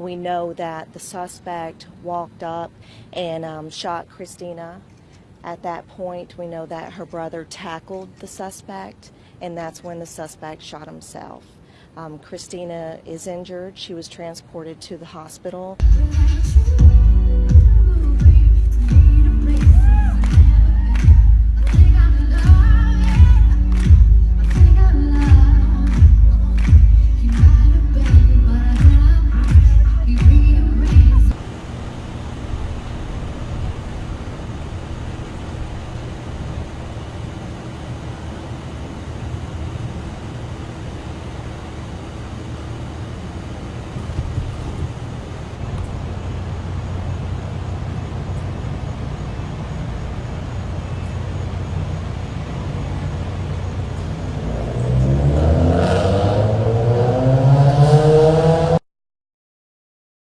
We know that the suspect walked up and um, shot Christina. At that point, we know that her brother tackled the suspect, and that's when the suspect shot himself. Um, Christina is injured. She was transported to the hospital.